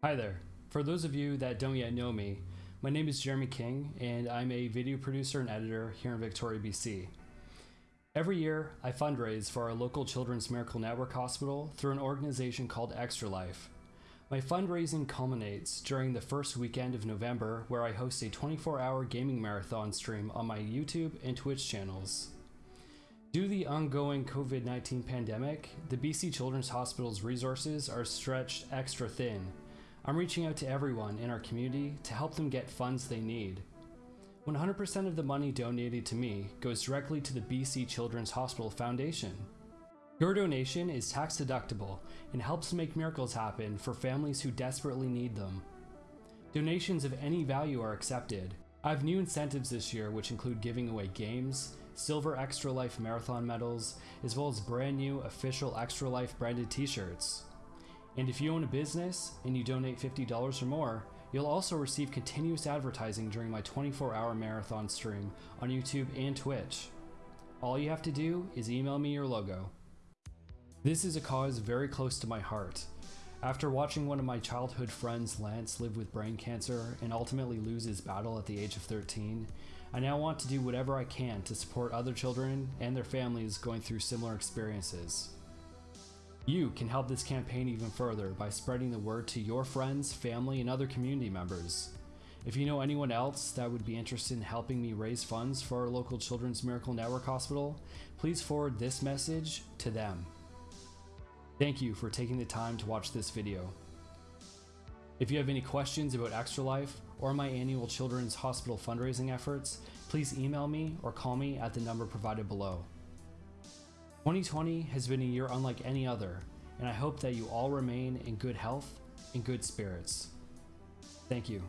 Hi there. For those of you that don't yet know me, my name is Jeremy King and I'm a video producer and editor here in Victoria, BC. Every year, I fundraise for our local Children's Miracle Network Hospital through an organization called Extra Life. My fundraising culminates during the first weekend of November where I host a 24 hour gaming marathon stream on my YouTube and Twitch channels. Due to the ongoing COVID 19 pandemic, the BC Children's Hospital's resources are stretched extra thin I'm reaching out to everyone in our community to help them get funds they need. 100% of the money donated to me goes directly to the BC Children's Hospital Foundation. Your donation is tax deductible and helps make miracles happen for families who desperately need them. Donations of any value are accepted. I have new incentives this year which include giving away games, silver Extra Life Marathon medals, as well as brand new official Extra Life branded t-shirts. And if you own a business and you donate $50 or more, you'll also receive continuous advertising during my 24 hour marathon stream on YouTube and Twitch. All you have to do is email me your logo. This is a cause very close to my heart. After watching one of my childhood friends, Lance, live with brain cancer and ultimately lose his battle at the age of 13, I now want to do whatever I can to support other children and their families going through similar experiences. You can help this campaign even further by spreading the word to your friends, family, and other community members. If you know anyone else that would be interested in helping me raise funds for our local Children's Miracle Network Hospital, please forward this message to them. Thank you for taking the time to watch this video. If you have any questions about Extra Life or my annual Children's Hospital fundraising efforts, please email me or call me at the number provided below. 2020 has been a year unlike any other, and I hope that you all remain in good health and good spirits. Thank you.